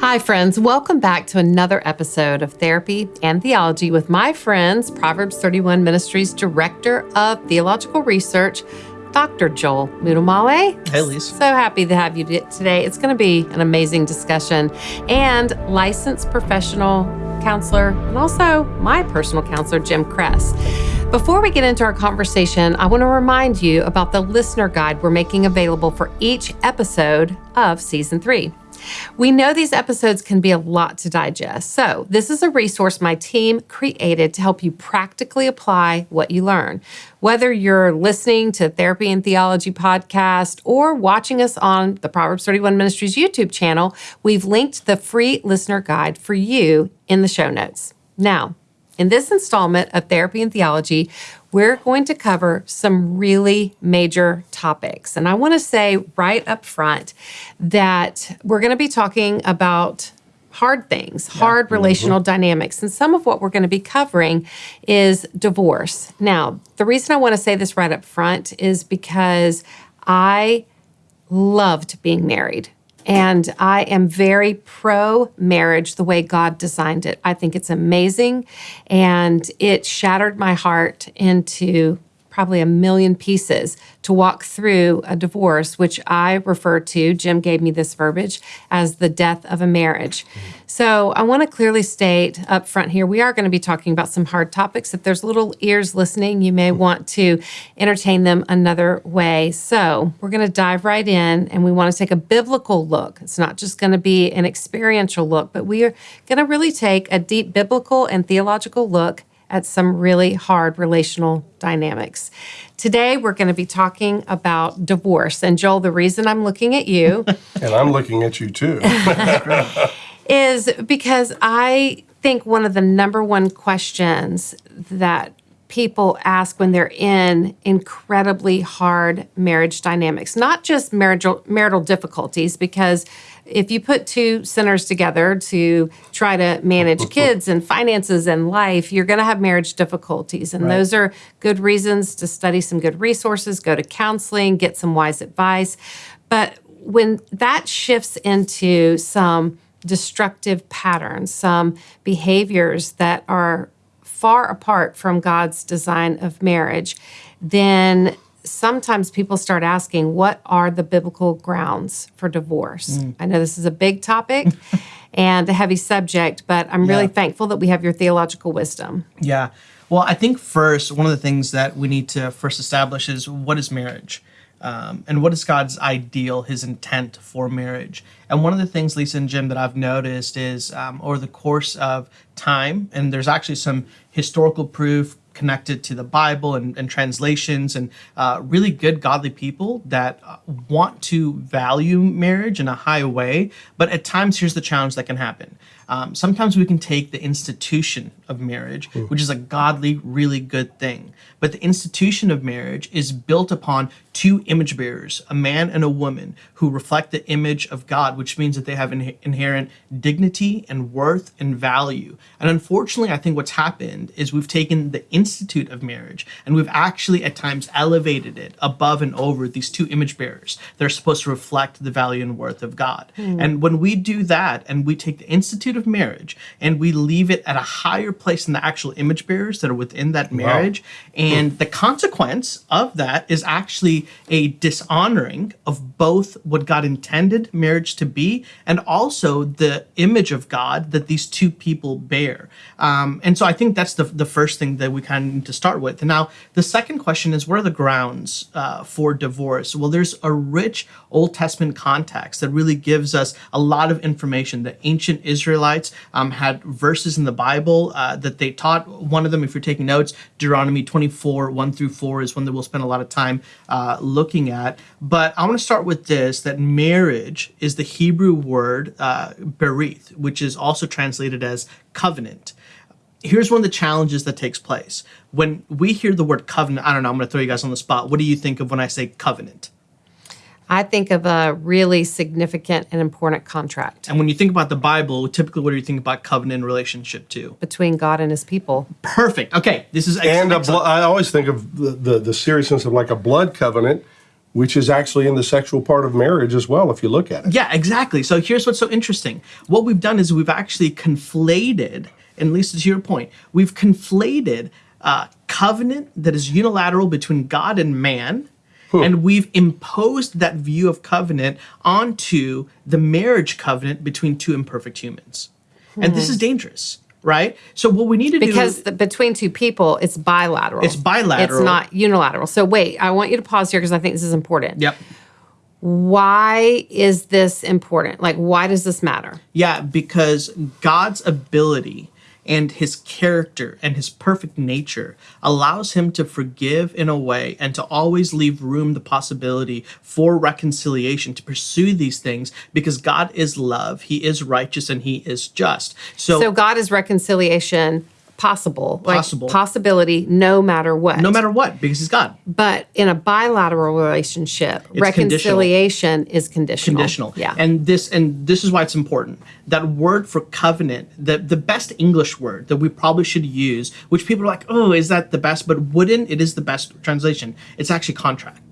Hi, friends. Welcome back to another episode of Therapy and Theology with my friends, Proverbs 31 Ministries Director of Theological Research, Dr. Joel Muddamalle. Hey, Lisa. So happy to have you today. It's going to be an amazing discussion. And licensed professional counselor, and also my personal counselor, Jim Kress. Before we get into our conversation, I want to remind you about the listener guide we're making available for each episode of season three. We know these episodes can be a lot to digest, so this is a resource my team created to help you practically apply what you learn. Whether you're listening to Therapy and Theology podcast or watching us on the Proverbs 31 Ministries YouTube channel, we've linked the free listener guide for you in the show notes. Now, in this installment of Therapy and Theology, we're going to cover some really major topics. And I want to say right up front that we're going to be talking about hard things, hard mm-hmm. relational mm-hmm. dynamics. And some of what we're going to be covering is divorce. Now, the reason I want to say this right up front is because I loved being married. And I am very pro marriage the way God designed it. I think it's amazing. And it shattered my heart into probably a million pieces to walk through a divorce, which I refer to, Jim gave me this verbiage, as the death of a marriage. So I want to clearly state up front here, we are going to be talking about some hard topics. If there's little ears listening, you may want to entertain them another way. So we're going to dive right in and we want to take a biblical look. It's not just going to be an experiential look, but we are going to really take a deep biblical and theological look at some really hard relational dynamics. Today, we're going to be talking about divorce. And Joel, the reason I'm looking at you, and I'm looking at you too, is because I think one of the number one questions that people ask when they're in incredibly hard marriage dynamics, not just marital, marital difficulties, because if you put two sinners together to try to manage kids and finances and life, you're going to have marriage difficulties. And right. those are good reasons to study some good resources, go to counseling, get some wise advice. But when that shifts into some destructive patterns, some behaviors that are far apart from God's design of marriage, then sometimes people start asking, what are the biblical grounds for divorce? Mm. I know this is a big topic and a heavy subject, but I'm really yeah. thankful that we have your theological wisdom. Yeah. Well, I think first, one of the things that we need to first establish is what is marriage? Um, and what is God's ideal, his intent for marriage? And one of the things, Lisa and Jim, that I've noticed is um, over the course of time, and there's actually some historical proof connected to the Bible and, and translations and uh, really good godly people that uh, want to value marriage in a high way. But at times, here's the challenge that can happen. Um, sometimes we can take the institution of marriage, mm. which is a godly, really good thing. But the institution of marriage is built upon two image bearers, a man and a woman, who reflect the image of God, which means that they have in- inherent dignity and worth and value. And unfortunately, I think what's happened is we've taken the institute of marriage and we've actually at times elevated it above and over these two image bearers that are supposed to reflect the value and worth of God. Mm. And when we do that and we take the institute of marriage and we leave it at a higher place than the actual image bearers that are within that marriage. Wow. And the consequence of that is actually a dishonoring of both what God intended marriage to be and also the image of God that these two people bear. Um, and so I think that's the, the first thing that we kind of need to start with. And now the second question is what are the grounds uh, for divorce? Well, there's a rich Old Testament context that really gives us a lot of information. The ancient Israelites um, had verses in the Bible uh, that they taught. One of them, if you're taking notes, Deuteronomy 24, 1 through 4 is one that we'll spend a lot of time uh, looking at. But I want to start with this that marriage is the Hebrew word uh, berith, which is also translated as covenant here's one of the challenges that takes place when we hear the word covenant i don't know i'm going to throw you guys on the spot what do you think of when i say covenant I think of a really significant and important contract. And when you think about the Bible, typically what do you think about covenant relationship to? Between God and his people. Perfect. Okay, this is ex- And I always think of the, the, the seriousness of like a blood covenant which is actually in the sexual part of marriage as well, if you look at it. Yeah, exactly. So here's what's so interesting. What we've done is we've actually conflated, and Lisa, to your point, we've conflated uh, covenant that is unilateral between God and man. And we've imposed that view of covenant onto the marriage covenant between two imperfect humans. And this hmm. is dangerous, right? So, what we need to do Because between two people, it's bilateral. It's bilateral. It's not unilateral. So wait, I want you to pause here because I think this is important. Yep. Why is this important? Like, why does this matter? Yeah, because God's ability and his character and his perfect nature allows him to forgive in a way and to always leave room the possibility for reconciliation to pursue these things because God is love, he is righteous and he is just. So, So God is reconciliation possible, like Possible. possibility, no matter what. no matter what because he's God. But in a bilateral relationship, conditional. reconciliation is conditional. conditional. Yeah. And this and this is why it's important. That word for covenant, the the best English word that we probably should use, which people are like, oh, is that the best? But wouldn't it is the best translation. It's actually contract.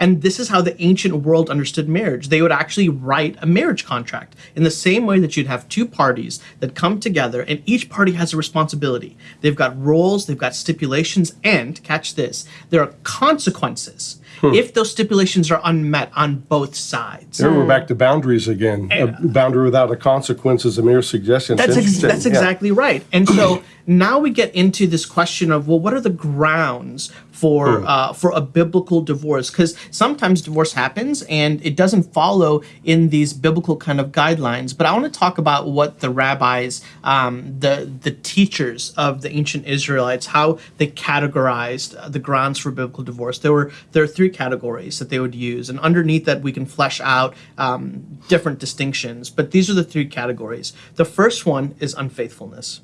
And this is how the ancient world understood marriage. They would actually write a marriage contract in the same way that you'd have two parties that come together and each party has a responsibility. They've got roles, they've got stipulations, and catch this, there are consequences hmm. if those stipulations are unmet on both sides. There we're back to boundaries again. A boundary without a consequence is a mere suggestion. That's ex- interesting. that's Yeah. exactly right. And so now we get into this question of well, what are the grounds for uh, for a biblical divorce? Because sometimes divorce happens and it doesn't follow in these biblical kind of guidelines. But I want to talk about what the rabbis, um, the the teachers of the ancient Israelites, how they categorized uh, the grounds for biblical divorce. There were there are three categories that they would use, and underneath that we can flesh out um, different distinctions. But these are the three categories. The first one is unfaithfulness.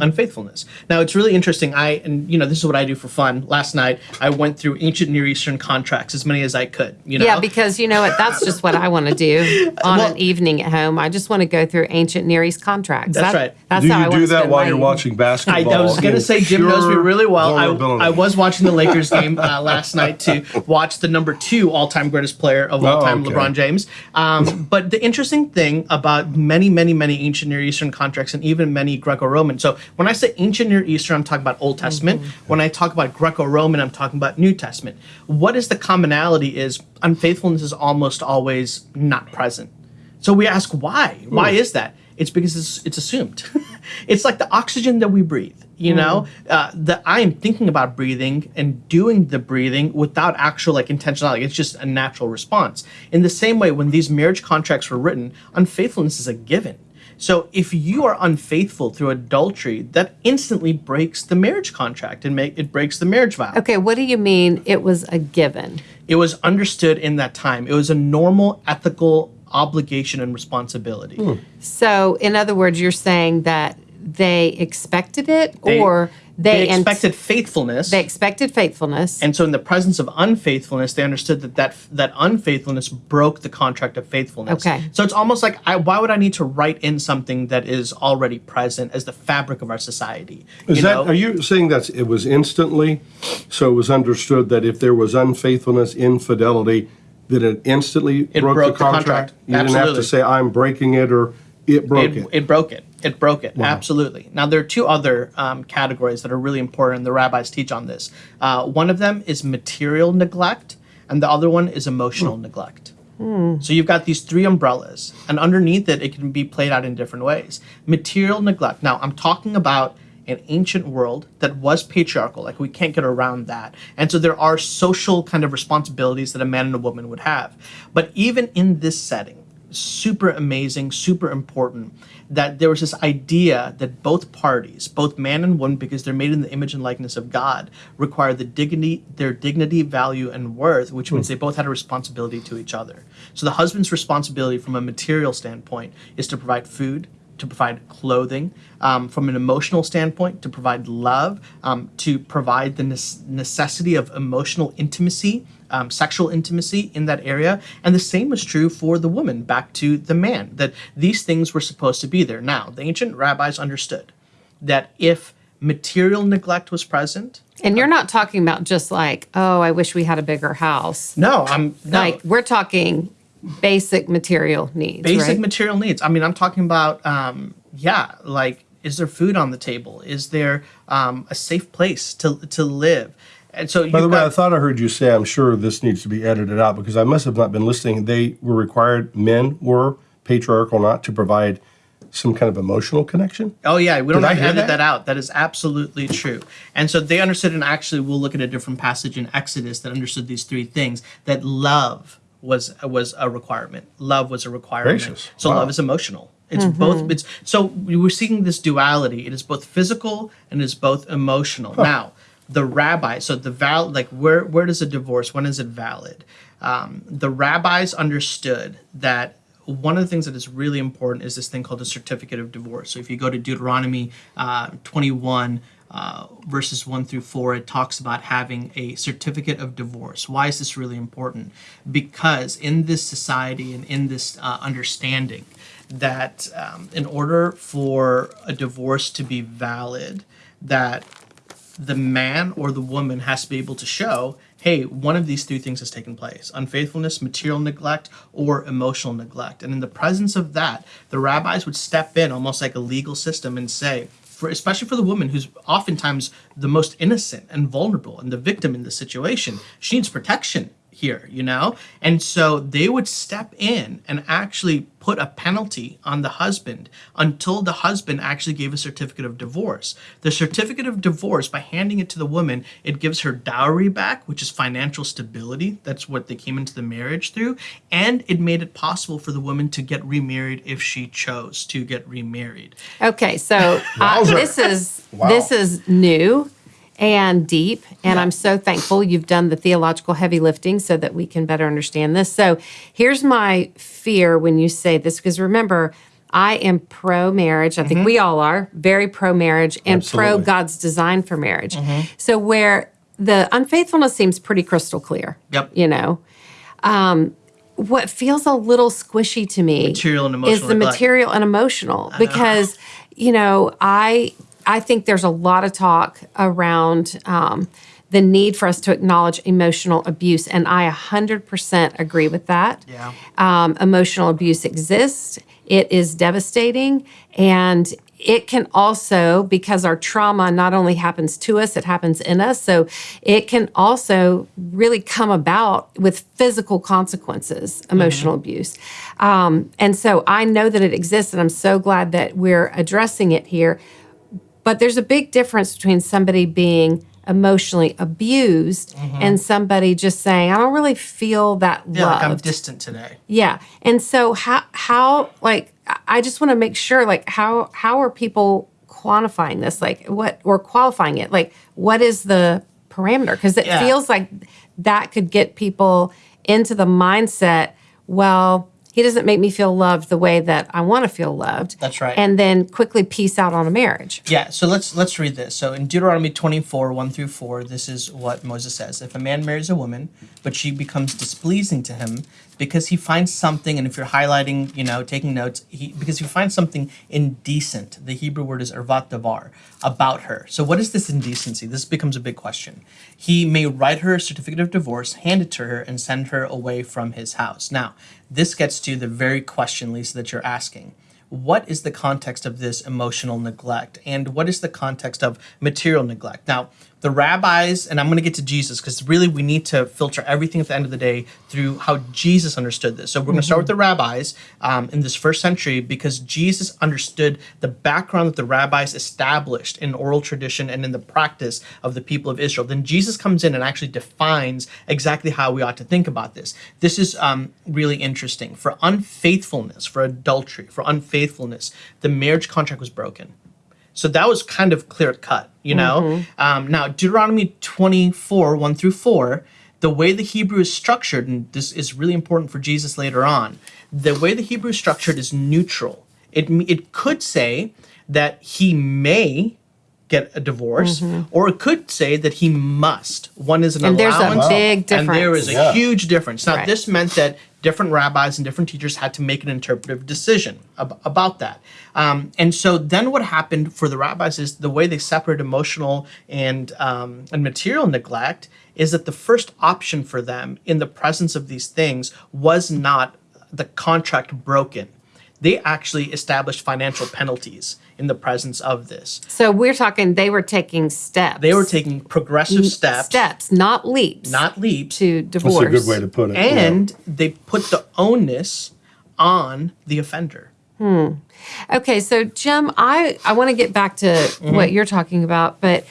Unfaithfulness. Now it's really interesting. I and you know this is what I do for fun. Last night I went through ancient Near Eastern contracts as many as I could. You know, Yeah, because you know what? That's just what I want to do on Well- an evening at home. I just want to go through ancient Near East contracts. That's That- right. That's Do how you want do that while you're watching basketball? I was going to say Jim knows me really well. I. I was watching the Lakers game uh, last night to watch the number two all-time greatest player of all Oh, time, okay. LeBron James. Um, but the interesting thing about many, many, many ancient Near Eastern contracts and even many Greco-Roman. So when I say ancient Near Eastern, I'm talking about Old Testament. Mm-hmm. When I talk about Greco-Roman, I'm talking about New Testament. What is the commonality? Is unfaithfulness is almost always not present. So we ask why? Why hmm. is that? It's because it's, it's assumed. it's like the oxygen that we breathe. You hmm. know, uh, that I am thinking about breathing and doing the breathing without actual like intentionality. It's just a natural response. In the same way, when these marriage contracts were written, unfaithfulness is a given. So if you are unfaithful through adultery, that instantly breaks the marriage contract and make it breaks the marriage vow. Okay, what do you mean it was a given? It was understood in that time. It was a normal ethical obligation and responsibility. Hmm. So, in other words, you're saying that they expected it They- or they, They expected faithfulness. they expected faithfulness. and so in the presence of unfaithfulness, they understood that that, that unfaithfulness broke the contract of faithfulness. Okay. So it's almost like, I, why would I need to write in something that is already present as the fabric of our society? Is you that? know? Are you saying that it was instantly? So it was understood that if there was unfaithfulness, infidelity, that it instantly It broke, broke the the contract. contract. You didn't have to say I'm breaking it or it broke it, it. it broke it. It broke it. Absolutely. Now, there are two other um, categories that are really important, and the rabbis teach on this. Uh, one of them is material neglect, and the other one is emotional neglect. So you've got these three umbrellas, and underneath it, it can be played out in different ways. Material neglect. Now, I'm talking about an ancient world that was patriarchal. Like we can't get around that. And so there are social kind of responsibilities that a man and a woman would have. But even in this setting, super amazing, super important that there was this idea that both parties, both man and woman, because they're made in the image and likeness of God, require the dignity, their dignity, value, and worth, which means they both had a responsibility to each other. So the husband's responsibility from a material standpoint is to provide food, to provide clothing, um, from an emotional standpoint, to provide love, um, to provide the nes- necessity of emotional intimacy, um, sexual intimacy in that area. And the same was true for the woman, back to the man, that these things were supposed to be there. Now, the ancient rabbis understood that if material neglect was present. And you're not talking about just like, oh, I wish we had a bigger house. No, I'm no, Like we're talking basic material needs. basic right? material needs. I mean, I'm talking about, um, yeah, like, is there food on the table? Is there um, a safe place to to live? And so, By the you've way, I thought I heard you say, I'm sure this needs to be edited out because I must have not been listening. They were required, men were patriarchal not to provide some kind of emotional connection. oh yeah, we don't Did I have to edit that? that out. That is absolutely true. And so they understood, and actually, we'll look at a different passage in Exodus that understood these three things. That love was was a requirement. Love was a requirement. Gracious. So Wow. love is emotional. It's mm-hmm. both. It's so we were seeing this duality. It is both physical and it is both emotional. Now, the rabbi. So the val like where where does a divorce? When is it valid? Um, the rabbis understood that one of the things that is really important is this thing called the certificate of divorce. So if you go to Deuteronomy uh, 21. Uh, verses 1 through 4, it talks about having a certificate of divorce. Why is this really important? Because in this society and in this uh, understanding, that um, in order for a divorce to be valid, that the man or the woman has to be able to show hey one of these three things has taken place unfaithfulness material neglect or emotional neglect. And in the presence of that the rabbis would step in almost like a legal system and say for especially for the woman who's oftentimes the most innocent and vulnerable and the victim in the situation she needs protection here, you know? And so they would step in and actually put a penalty on the husband until the husband actually gave a certificate of divorce. The certificate of divorce, by handing it to the woman, it gives her dowry back, which is financial stability. That's what they came into the marriage through. And it made it possible for the woman to get remarried if she chose to get remarried. Okay, so uh, this is Wow. this is new and deep, and I'm so thankful you've done the theological heavy lifting so that we can better understand this. So here's my fear when you say this, because remember. I am pro marriage. I think we all are very pro marriage and pro God's design for marriage. So, where the unfaithfulness seems pretty crystal clear. Yep. You know, um, what feels a little squishy to me Material and is the neglect. material and emotional because you know I I think there's a lot of talk around um, the need for us to acknowledge emotional abuse, and I 100% agree with that. Yeah. Um, emotional abuse exists. It is devastating, and it can also because our trauma not only happens to us it happens in us so it can also really come about with physical consequences emotional abuse um, and so i know that it exists and i'm so glad that we're addressing it here but there's a big difference between somebody being emotionally abused mm-hmm. and somebody just saying i don't really feel that Yeah, like I'm distant today. yeah. And so how how like I- I just want to make sure like how how are people quantifying this? Like what or qualifying it? Like what is the parameter? Because it Yeah. feels like that could get people into the mindset, well, he doesn't make me feel loved the way that I want to feel loved. That's right. And then quickly peace out on a marriage. Yeah, so let's let's read this. So in Deuteronomy 24, 1 through 4, this is what Moses says. If a man marries a woman, but she becomes displeasing to him because he finds something, and if you're highlighting, you know, taking notes, he, because he finds something indecent, the Hebrew word is ervat davar, about her. So what is this indecency? This becomes a big question. He may write her a certificate of divorce, hand it to her, and send her away from his house. Now, this gets to the very question, Lisa, that you're asking. What is the context of this emotional neglect? And what is the context of material neglect? Now the rabbis and i'm going to get to jesus because really we need to filter everything at the end of the day through how jesus understood this. So we're going to start with the rabbis um, in this first century because jesus understood the background that the rabbis established in oral tradition and in the practice of the people of israel. Then jesus comes in and actually defines exactly how we ought to think about this. This is um, really interesting. For unfaithfulness for adultery for unfaithfulness the marriage contract was broken so that was kind of clear cut, you know? Um, now, Deuteronomy 24, 1 through 4, the way the Hebrew is structured, and this is really important for Jesus later on, the way the Hebrew is structured is neutral. It, it could say that he may get a divorce, or it could say that he must. One is an And there's a allowance, big and there is a. Yeah. huge difference. Now, Right. this meant that different rabbis and different teachers had to make an interpretive decision ab- about that. Um, and so then what happened for the rabbis is the way they separate emotional and um, and material neglect is that the first option for them in the presence of these things was not the contract broken. They actually established financial penalties in the presence of this. So we're talking they were taking steps. They were taking progressive steps, steps, not leaps. not leaps, to divorce. That's a good way to put it. yeah. and they put the onus on the offender. Hmm. Okay, so Jim, I I want to get back to Mm-hmm. what you're talking about, but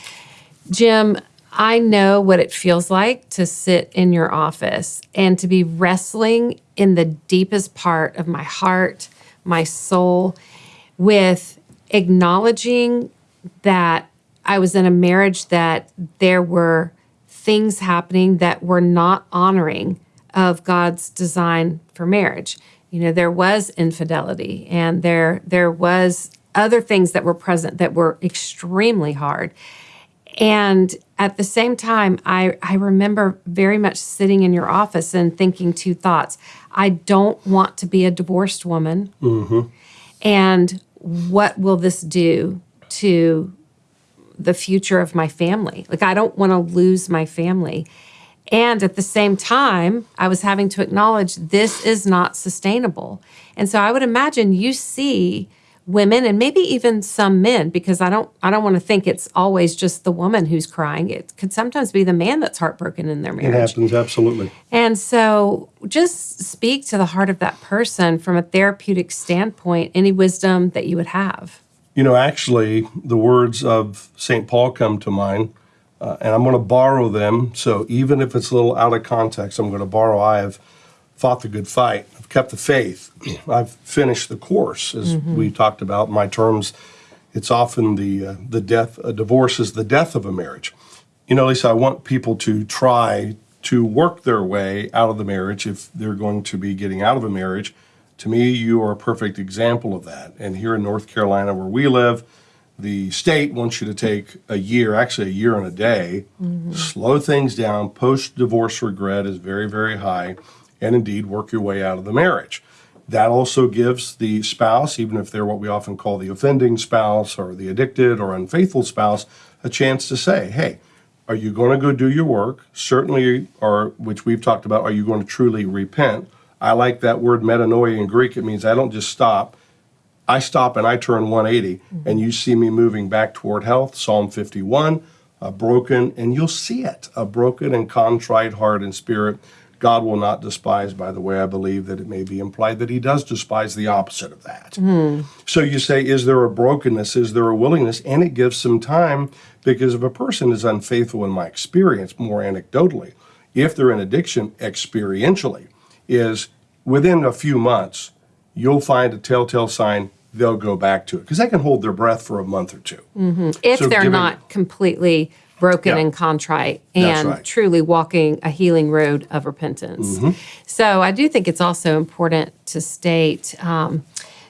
Jim, I know what it feels like to sit in your office and to be wrestling in the deepest part of my heart, my soul with acknowledging that I was in a marriage that there were things happening that were not honoring of God's design for marriage. You know, there was infidelity and there there was other things that were present that were extremely hard. And at the same time, I, I remember very much sitting in your office and thinking two thoughts. I don't want to be a divorced woman. Mm-hmm. And what will this do to the future of my family? Like, I don't want to lose my family. And at the same time, I was having to acknowledge this is not sustainable. And so I would imagine you see women and maybe even some men because I don't I don't want to think it's always just the woman who's crying. It could sometimes be the man that's heartbroken in their marriage. It happens, absolutely. And so just speak to the heart of that person from a therapeutic standpoint, any wisdom that you would have. You know, actually, the words of St. Paul come to mind, uh, and I'm going to borrow them. So even if it's a little out of context, I'm going to borrow. I have fought the good fight. Kept the faith. I've finished the course, as we talked about. In my terms, it's often the uh, the death. A divorce is the death of a marriage. You know, Lisa, I want people to try to work their way out of the marriage if they're going to be getting out of a marriage. To me, you are a perfect example of that. And here in North Carolina, where we live, the state wants you to take a year, actually a year and a day, slow things down. Post divorce regret is very, very high, and indeed work your way out of the marriage. That also gives the spouse, even if they're what we often call the offending spouse or the addicted or unfaithful spouse, a chance to say, hey, are you going to go do your work? Certainly, or which we've talked about, are you going to truly repent? I like that word metanoia in Greek. It means I don't just stop. I stop and I turn 180, mm-hmm. and you see me moving back toward health. Psalm 51, a broken, and you'll see it, a broken and contrite heart and spirit. God will not despise, by the way, I believe that it may be implied that he does despise the opposite of that. Hmm. So you say, is there a brokenness? Is there a willingness? And it gives some time because if a person is unfaithful, in my experience, more anecdotally, if they're in addiction experientially, is within a few months, you'll find a telltale sign they'll go back to it because they can hold their breath for a month or two. Mm-hmm. If So they're giving- not completely broken Yeah. and contrite and right. truly walking a healing road of repentance. Mm-hmm. So I do think it's also important to state um,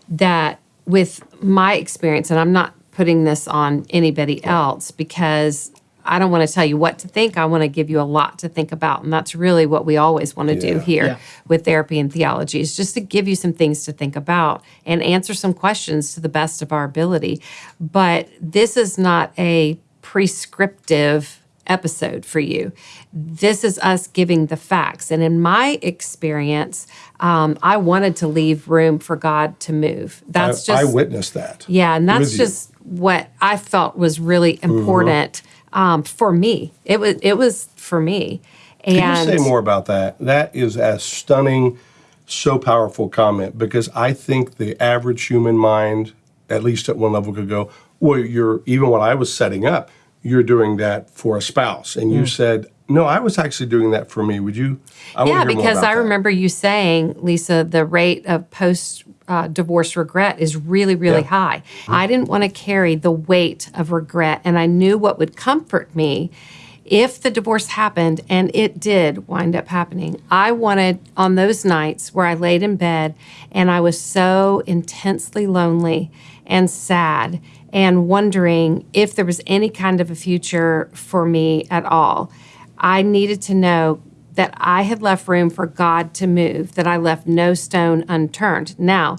that with my experience, and I'm not putting this on anybody else because I don't want to tell you what to think. I want to give you a lot to think about. And that's really what we always want to do here Yeah. with therapy and theology is just to give you some things to think about and answer some questions to the best of our ability. But this is not a prescriptive episode for you. This is us giving the facts. And in my experience, um, I wanted to leave room for God to move. That's I, just I witnessed that. yeah, and that's you. Mm-hmm. just what I felt was really important um, for me. It was it was for me. And Can you say more about that? That is a stunning, so powerful comment because I think the average human mind, at least at one level, could go, well, you're even what I was setting up, you're doing that for a spouse. And you said, no, I was actually doing that for me. Would you? I yeah, because I that. remember you saying, Lisa, the rate of post uh, divorce regret is really, really Yeah. high. I didn't want to carry the weight of regret, and I knew what would comfort me if the divorce happened, and it did wind up happening. I wanted on those nights where I laid in bed and I was so intensely lonely and sad and wondering if there was any kind of a future for me at all. I needed to know that I had left room for God to move, that I left no stone unturned. Now,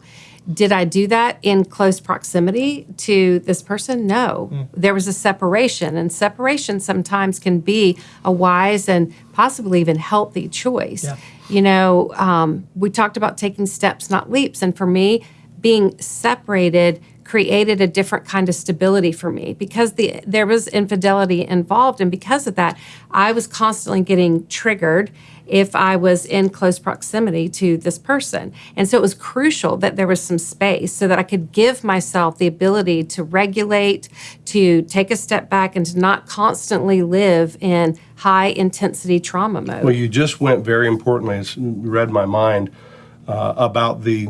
did I do that in close proximity to this person? No. There was a separation, and separation sometimes can be a wise and possibly even healthy choice. Yeah. You know, um, we talked about taking steps, not leaps. And for me, being separated created a different kind of stability for me because the there was infidelity involved and because of that I was constantly getting triggered if I was in close proximity to this person. And so it was crucial that there was some space so that I could give myself the ability to regulate, to take a step back and to not constantly live in high intensity trauma mode. Well, you just went very importantly. Read my mind uh, about the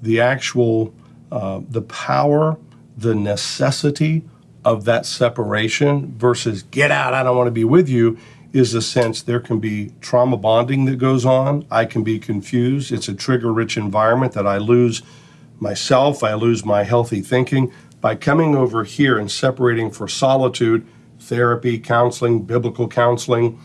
the actual uh, the power, the necessity of that separation versus get out. I don't want to be with you. Is a sense there can be trauma bonding that goes on. I can be confused. It's a trigger rich environment that I lose myself. I lose my healthy thinking by coming over here and separating for solitude, therapy, counseling, biblical counseling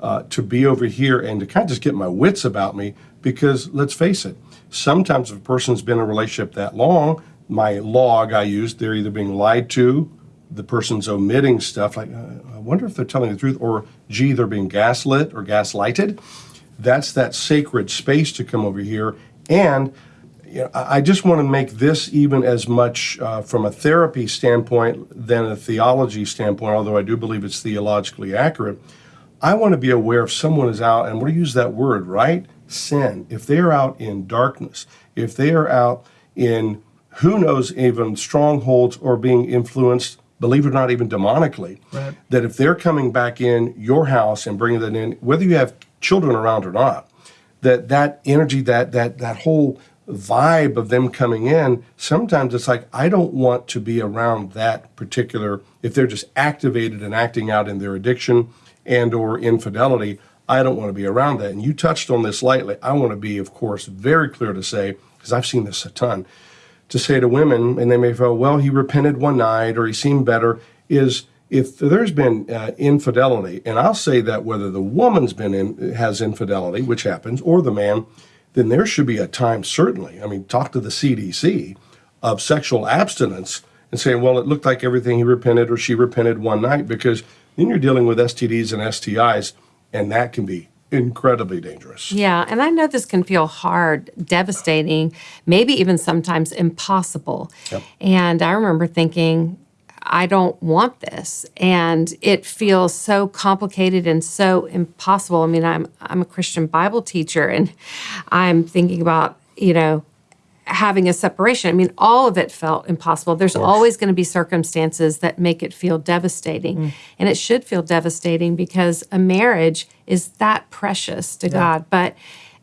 uh, to be over here and to kind of just get my wits about me because let's face it, sometimes if a person's been in a relationship that long, my log I use, they're either being lied to, the person's omitting stuff, like, uh, I wonder if they're telling the truth, or gee, they're being gaslit or gaslighted. That's that sacred space to come over here. And you know, I I just want to make this even as much uh, from a therapy standpoint than a theology standpoint, although I do believe it's theologically accurate. I want to be aware if someone is out, and to use that word, right? Sin. If they are out in darkness, if they are out in who knows, even strongholds or being influenced, believe it or not, even demonically, Right. that if they're coming back in your house and bringing that in, whether you have children around or not, that that energy, that that that whole vibe of them coming in, sometimes it's like I don't want to be around that particular. If they're just activated and acting out in their addiction and or infidelity, I don't want to be around that. And you touched on this lightly. I want to be, of course, very clear to say because I've seen this a ton. To say to women, and they may feel, well, he repented one night or he seemed better, is if there's been uh, infidelity, and I'll say that whether the woman's been in has infidelity, which happens, or the man, then there should be a time certainly. I mean, talk to the CDC of sexual abstinence and saying, well, it looked like everything he repented or she repented one night, because then you're dealing with STDs and STIs, and that can be incredibly dangerous. Yeah, and I know this can feel hard, devastating, maybe even sometimes impossible. Yep. And I remember thinking, I don't want this. And it feels so complicated and so impossible. I mean, I'm I'm a Christian Bible teacher and I'm thinking about, you know, having a separation. I mean, all of it felt impossible. There's always going to be circumstances that make it feel devastating. Mm. And it should feel devastating because a marriage is that precious to God. But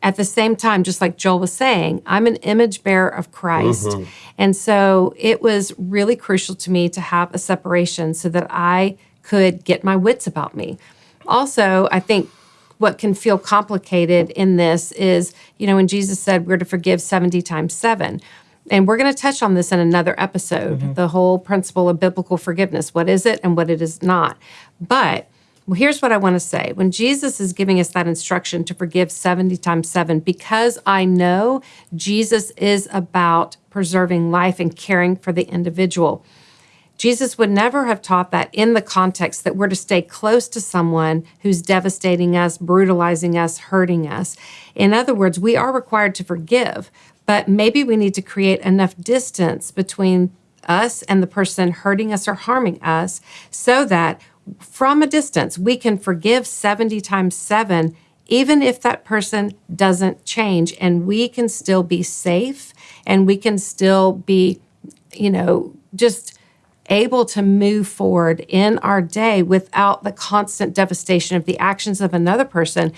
at the same time, just like Joel was saying, I'm an image bearer of Christ. Mm-hmm. And so it was really crucial to me to have a separation so that I could get my wits about me. Also, I think what can feel complicated in this is, you know, when Jesus said we're to forgive 70 times seven. And we're going to touch on this in another episode mm-hmm. the whole principle of biblical forgiveness. What is it and what it is not? But well, here's what I want to say. When Jesus is giving us that instruction to forgive 70 times seven, because I know Jesus is about preserving life and caring for the individual. Jesus would never have taught that in the context that we're to stay close to someone who's devastating us, brutalizing us, hurting us. In other words, we are required to forgive, but maybe we need to create enough distance between us and the person hurting us or harming us so that from a distance we can forgive 70 times 7 even if that person doesn't change and we can still be safe and we can still be you know just able to move forward in our day without the constant devastation of the actions of another person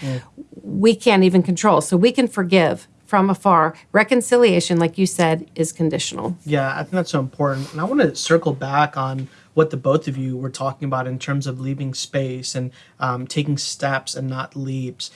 we can't even control. So we can forgive from afar. Reconciliation, like you said, is conditional. Yeah, I think that's so important. And I want to circle back on what the both of you were talking about in terms of leaving space and um, taking steps and not leaps.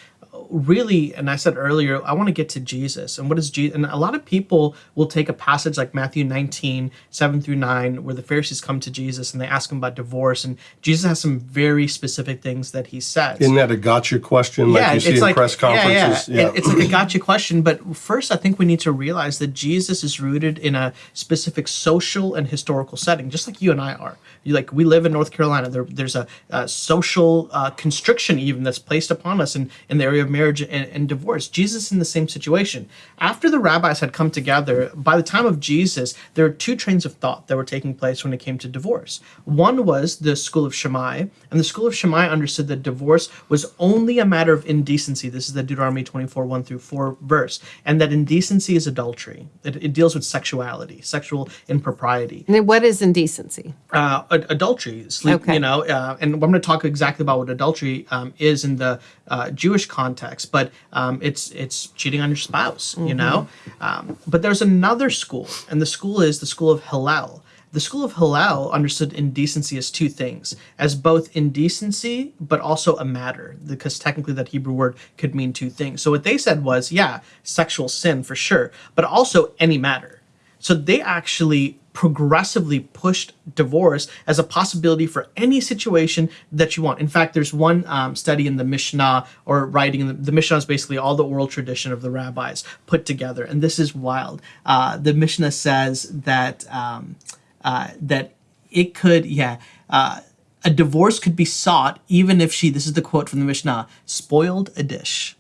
Really, and I said earlier, I want to get to Jesus. And what is Jesus? And a lot of people will take a passage like Matthew 19, 7 through 9, where the Pharisees come to Jesus and they ask him about divorce. And Jesus has some very specific things that he says. Isn't that a gotcha question like you see in press conferences? Yeah, yeah. It- it's like a gotcha question. But first, I think we need to realize that Jesus is rooted in a specific social and historical setting, just like you and I are. You like we live in North Carolina. There, there's a, a social uh, constriction even that's placed upon us in, in the area of marriage and, and divorce. Jesus in the same situation. After the rabbis had come together, by the time of Jesus, there were two trains of thought that were taking place when it came to divorce. One was the school of Shammai, and the school of Shammai understood that divorce was only a matter of indecency. This is the Deuteronomy 24, 1 through 4 verse, and that indecency is adultery. It, it deals with sexuality, sexual impropriety And then what is indecency? uh, ad- adultery, sleep, Okay. you know, uh, and I'm going to talk exactly about what adultery um, is in the uh, Jewish context, but um, it's it's cheating on your spouse, you know. Um, but there's another school, and the school is the school of Hillel. The school of Hillel understood indecency as two things, as both indecency, but also a matter, because technically that Hebrew word could mean two things. So what they said was, yeah, sexual sin for sure, but also any matter. So they actually progressively pushed divorce as a possibility for any situation that you want. In fact, there's one um, study in the Mishnah or writing in the, the Mishnah is basically all the oral tradition of the rabbis put together, and this is wild. Uh, the Mishnah says that um, uh, that it could, yeah. Uh, a divorce could be sought even if she, this is the quote from the Mishnah, spoiled a dish.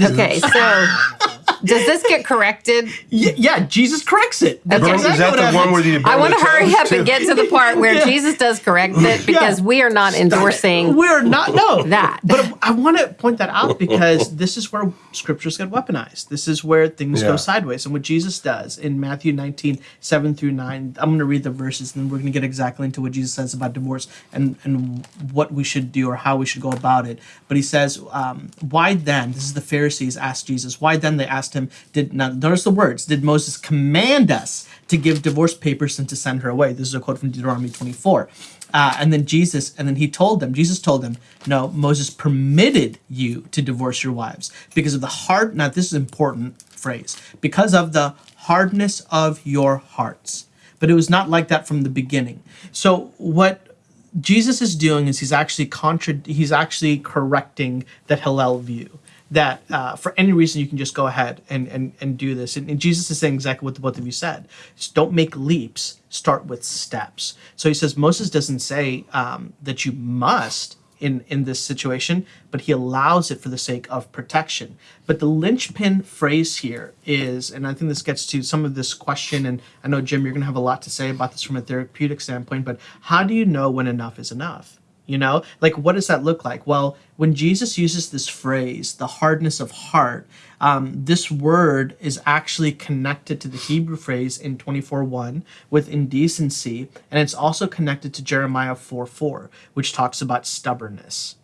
Okay, so does this get corrected? Y- yeah, Jesus corrects it. That's Okay. Is exactly that the happens. one where the I want to hurry up too? and get to the part where Jesus does correct it because we are not endorsing. We're not no that. But I want to point that out because this is where scriptures get weaponized. This is where things Yeah. go sideways. And what Jesus does in Matthew 19, 7 through 9, I'm going to read the verses and then we're going to get exactly into what Jesus says about divorce and, and what we should do or how we should go about it. But he says, um, why then, this is the Pharisees asked Jesus, why then they asked him, did, now notice the words, did Moses command us to give divorce papers and to send her away? This is a quote from Deuteronomy 24. Uh, and then Jesus, and then he told them, Jesus told them, no, Moses permitted you to divorce your wives because of the hard, now this is an important phrase, because of the hardness of your hearts. But it was not like that from the beginning. So what Jesus is doing is he's actually contra- he's actually correcting that Hillel view that uh, for any reason you can just go ahead and, and, and do this. And, and Jesus is saying exactly what the both of you said. Just don't make leaps, start with steps. So he says Moses doesn't say um, that you must in, in this situation, but he allows it for the sake of protection. But the linchpin phrase here is, and I think this gets to some of this question, and I know, Jim, you're going to have a lot to say about this from a therapeutic standpoint, but how do you know when enough is enough? You know, like what does that look like? Well, when Jesus uses this phrase, the hardness of heart, um, this word is actually connected to the Hebrew phrase in 24:1 with indecency, and it's also connected to Jeremiah 4:4, which talks about stubbornness.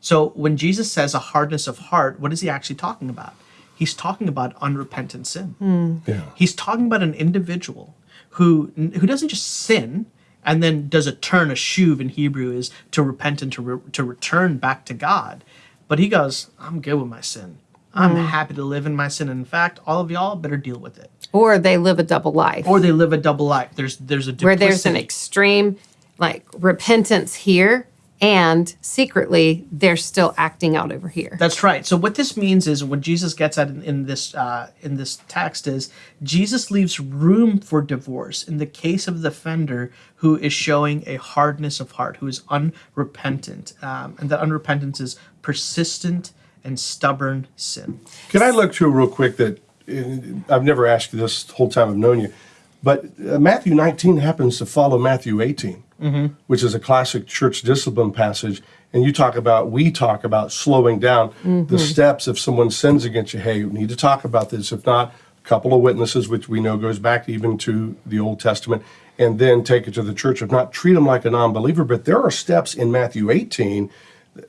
So when Jesus says a hardness of heart, what is he actually talking about? He's talking about unrepentant sin. Yeah. He's talking about an individual who who doesn't just sin and then does a turn, a shuv in Hebrew is to repent and to, re- to return back to God. But he goes, I'm good with my sin. I'm mm. happy to live in my sin. And In fact, all of y'all better deal with it. Or they live a double life Or they live a double life. There's there's a where there's an extreme like repentance here and secretly they're still acting out over here. That's right. So what this means is what Jesus gets at in, in this uh, in this text is Jesus leaves room for divorce in the case of the offender who is showing a hardness of heart, who is unrepentant, um, and that unrepentance is persistent and stubborn sin. Can I look through real quick that uh, I've never asked you this whole time I've known you, but uh, Matthew 19 happens to follow Matthew 18, which is a classic church discipline passage. And you talk about, we talk about slowing down the steps if someone sins against you. Hey, we need to talk about this. If not, a couple of witnesses, which we know goes back even to the Old Testament, and then take it to the church. If not, treat them like a non believer. But there are steps in Matthew 18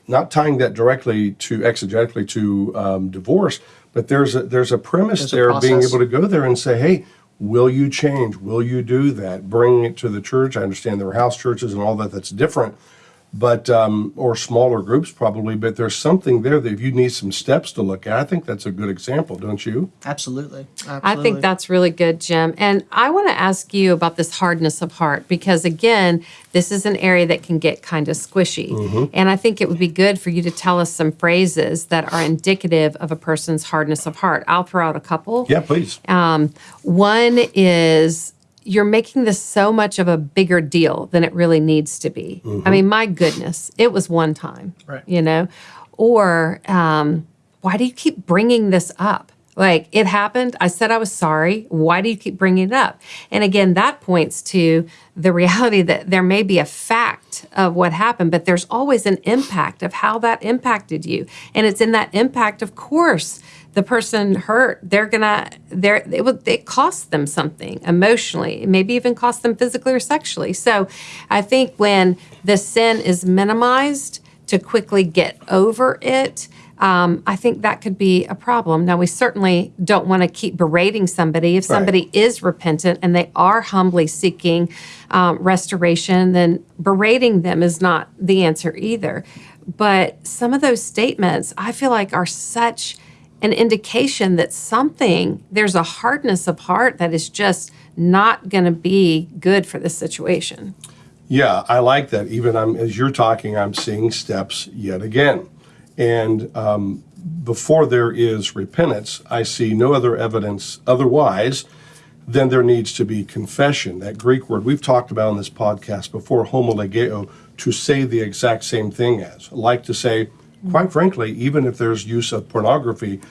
not tying that directly to exegetically to um, divorce, but there's a there's a premise There's there of being able to go there and say, hey, will you change? Will you do that? Bring it to the church. I understand there are house churches and all that. That's different, but um, or smaller groups probably. But there's something there that if you need some steps to look at, I think that's a good example, don't you? Absolutely. Absolutely. I think that's really good, Jim. And I want to ask you about this hardness of heart because, again, this is an area that can get kind of squishy. Mm -hmm. And I think it would be good for you to tell us some phrases that are indicative of a person's hardness of heart. I'll throw out a couple. Yeah, please. Um, One is you're making this so much of a bigger deal than it really needs to be. I mean, my goodness, it was one time, Right. you know? Or um, why do you keep bringing this up? Like it happened. I said I was sorry. Why do you keep bringing it up? And again, that points to the reality that there may be a fact of what happened, but there's always an impact of how that impacted you. And it's in that impact, of course, the person hurt, they're gonna, they're, it would, it costs them something emotionally, maybe even cost them physically or sexually. So I think when the sin is minimized to quickly get over it, um, I think that could be a problem. Now, we certainly don't want to keep berating somebody. If somebody is repentant and they are humbly seeking um, restoration, then berating them is not the answer either. But some of those statements, I feel like, are such an indication that something, there's a hardness of heart that is just not going to be good for this situation. Yeah, I like that. Even I'm, as you're talking, I'm seeing steps yet again. And um, before there is repentance, I see no other evidence otherwise than there needs to be confession. That Greek word we've talked about in this podcast before, homologeo, to say the exact same thing as. Like to say, quite frankly, even if there's use of pornography,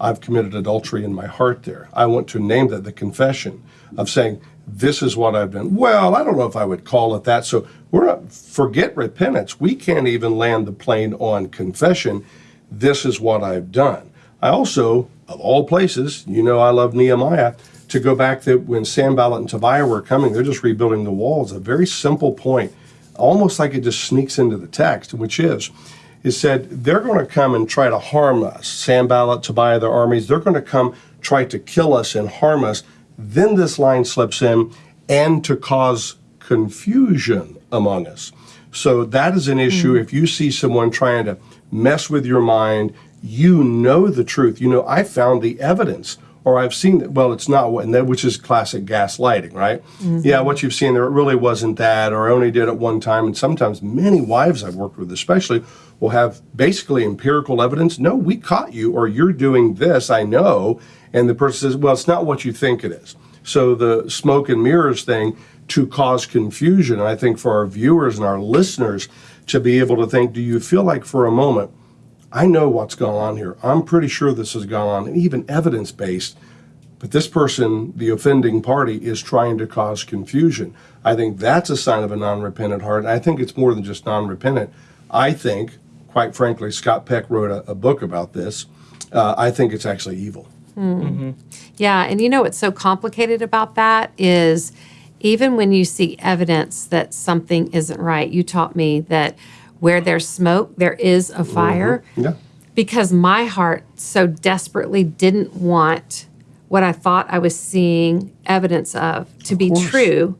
I've committed adultery in my heart there. I want to name that the confession of saying, this is what I've done. Well, I don't know if I would call it that. So we're not, forget repentance. We can't even land the plane on confession. This is what I've done. I also, of all places, you know I love Nehemiah, to go back to when Sanballat and Tobiah were coming, they're just rebuilding the walls. A very simple point, almost like it just sneaks into the text, which is, is said they're going to come and try to harm us. Sanballat, Tobiah, their armies, they're going to come try to kill us and harm us. Then this line slips in, and to cause confusion among us. So that is an issue. Hmm. If you see someone trying to mess with your mind, you know the truth. You know, I found the evidence, or I've seen that. Well, it's not what, and that which is classic gaslighting, right? Mm-hmm. Yeah, what you've seen there, it really wasn't that, or I only did it one time. And sometimes many wives I've worked with, especially, will have basically empirical evidence. No, we caught you, or you're doing this. I know. And the person says, well, it's not what you think it is. So the smoke and mirrors thing to cause confusion. And I think for our viewers and our listeners to be able to think, do you feel like for a moment, I know what's gone on here. I'm pretty sure this has gone on, and even evidence based. But this person, the offending party, is trying to cause confusion. I think that's a sign of a non repentant heart. And I think it's more than just non repentant. I think, quite frankly, Scott Peck wrote a, a book about this. Uh, I think it's actually evil. Yeah, and you know what's so complicated about that is even when you see evidence that something isn't right, you taught me that where there's smoke, there is a mm-hmm. fire. Yeah. Because my heart so desperately didn't want what I thought I was seeing evidence of to be course. true,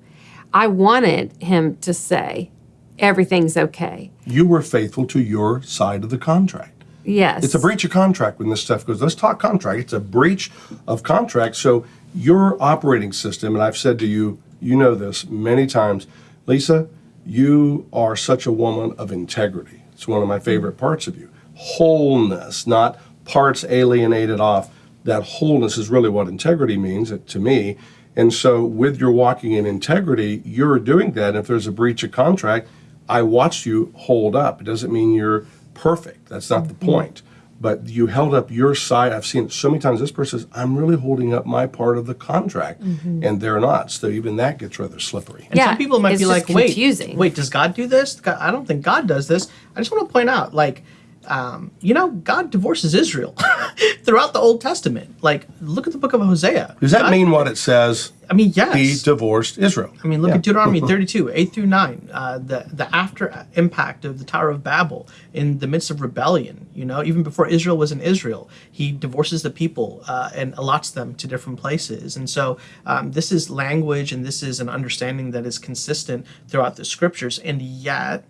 I wanted him to say, everything's okay. You were faithful to your side of the contract. Yes. It's a breach of contract when this stuff goes. Let's talk contract. It's a breach of contract. So your operating system, and I've said to you, you know this many times, Lisa, you are such a woman of integrity. It's one of my favorite parts of you. Wholeness, not parts alienated off. That wholeness is really what integrity means uh, to me. And so, with your walking in integrity, you're doing that. If there's a breach of contract, I watch you hold up. It doesn't mean you're perfect. That's not the point. But you held up your side. I've seen it so many times. This person says, I'm really holding up my part of the contract, mm-hmm. and they're not. So even that gets rather slippery. And Yeah, some people might it's be just like, wait, confusing. wait, does God do this? God, I don't think God does this. I just want to point out, like, um, you know, God divorces Israel throughout the Old Testament. Like, look at the book of Hosea. Does that God- mean what it says? I mean, yes. He divorced Israel. I mean, look Yeah. at Deuteronomy 32, 8 through 9, uh, the, the after impact of the Tower of Babel in the midst of rebellion. You know, even before Israel was in Israel, he divorces the people uh, and allots them to different places. And so um, this is language and this is an understanding that is consistent throughout the scriptures. And yet,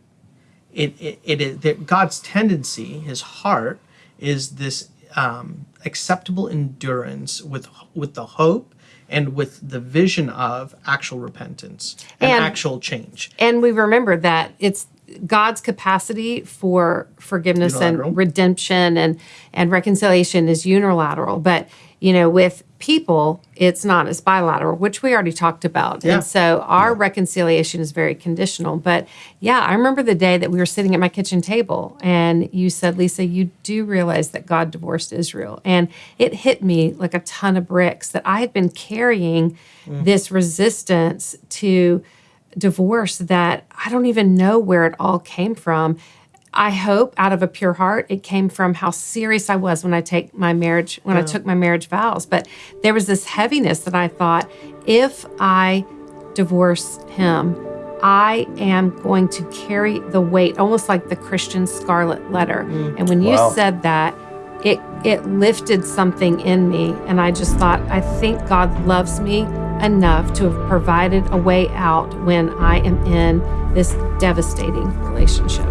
it it, it is that God's tendency, His heart, is this um, acceptable endurance with with the hope and with the vision of actual repentance and, And- actual change. And we remember that it's God's capacity for forgiveness and redemption and and reconciliation is unilateral, but you know, with people, it's not. It's bilateral, which we already talked about. Yeah. And so our reconciliation is very conditional. But yeah, I remember the day that we were sitting at my kitchen table and you said, Lisa, you do realize that God divorced Israel. And it hit me like a ton of bricks that I had been carrying mm. this resistance to divorce that I don't even know where it all came from. I hope out of a pure heart it came from how serious I was when I take my marriage when I took my marriage vows. But there was this heaviness that I thought if I divorce him, I am going to carry the weight, almost like the Christian scarlet letter. Mm. And when you Wow. said that, it it lifted something in me and I just thought I think God loves me enough to have provided a way out when I am in this devastating relationship.